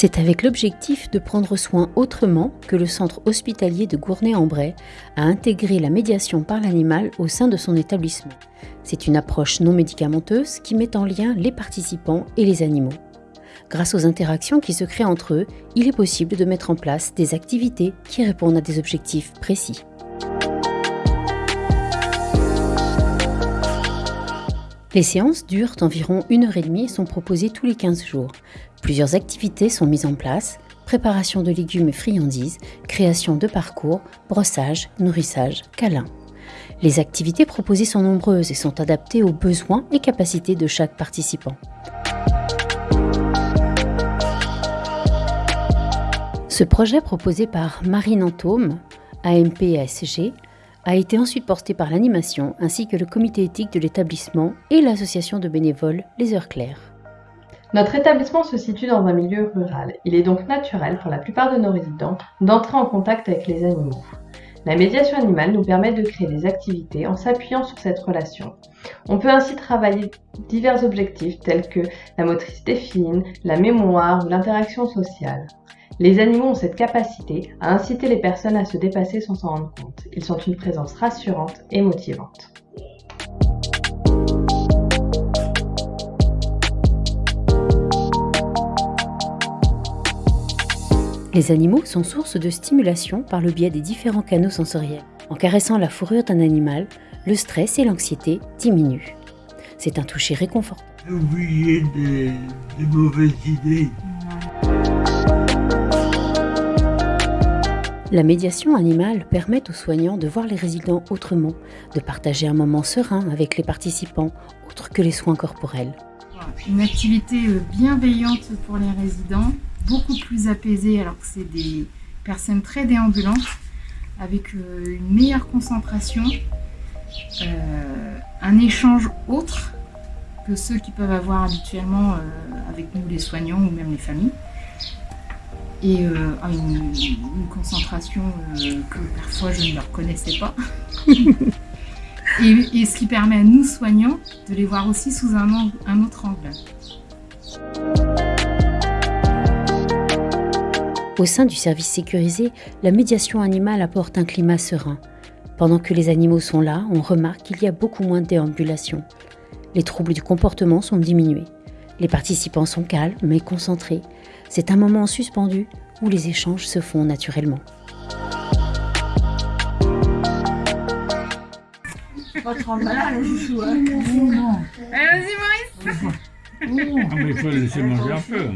C'est avec l'objectif de prendre soin autrement que le centre hospitalier de Gournay-en-Bray a intégré la médiation par l'animal au sein de son établissement. C'est une approche non médicamenteuse qui met en lien les participants et les animaux. Grâce aux interactions qui se créent entre eux, il est possible de mettre en place des activités qui répondent à des objectifs précis. Les séances durent environ une heure et demie et sont proposées tous les 15 jours. Plusieurs activités sont mises en place, préparation de légumes et friandises, création de parcours, brossage, nourrissage, câlin. Les activités proposées sont nombreuses et sont adaptées aux besoins et capacités de chaque participant. Ce projet proposé par Marine Antôme, AMP-ASG, a été ensuite porté par l'animation ainsi que le comité éthique de l'établissement et l'association de bénévoles Les Heures Claires. Notre établissement se situe dans un milieu rural. Il est donc naturel pour la plupart de nos résidents d'entrer en contact avec les animaux. La médiation animale nous permet de créer des activités en s'appuyant sur cette relation. On peut ainsi travailler divers objectifs tels que la motricité fine, la mémoire ou l'interaction sociale. Les animaux ont cette capacité à inciter les personnes à se dépasser sans s'en rendre compte. Ils sont une présence rassurante et motivante. Les animaux sont source de stimulation par le biais des différents canaux sensoriels. En caressant la fourrure d'un animal, le stress et l'anxiété diminuent. C'est un toucher réconfortant. Oubliez des, des mauvaises idées. La médiation animale permet aux soignants de voir les résidents autrement, de partager un moment serein avec les participants, autre que les soins corporels. Une activité euh, bienveillante pour les résidents, beaucoup plus apaisée alors que c'est des personnes très déambulantes, avec euh, une meilleure concentration, euh, un échange autre que ceux qui peuvent avoir habituellement avec nous les soignants ou même les familles et euh, une, concentration euh, que parfois je ne leur connaissais pas. et, ce qui permet à nous soignants de les voir aussi sous un, un autre angle. Au sein du service sécurisé, la médiation animale apporte un climat serein. Pendant que les animaux sont là, on remarque qu'il y a beaucoup moins de déambulation. Les troubles du comportement sont diminués. Les participants sont calmes mais concentrés. C'est un moment suspendu où les échanges se font naturellement. Vas-y Maurice Ah, mais il faut le laisser manger un peu.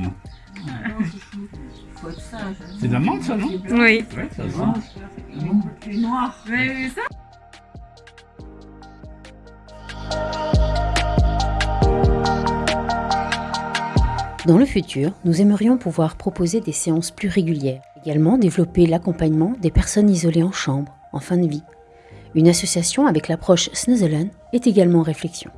C'est de la menthe ça, non Oui. Ouais, ça se sent. Vous avez vu ça? Dans le futur, nous aimerions pouvoir proposer des séances plus régulières, également développer l'accompagnement des personnes isolées en chambre, en fin de vie. Une association avec l'approche Snuzzelen est également en réflexion.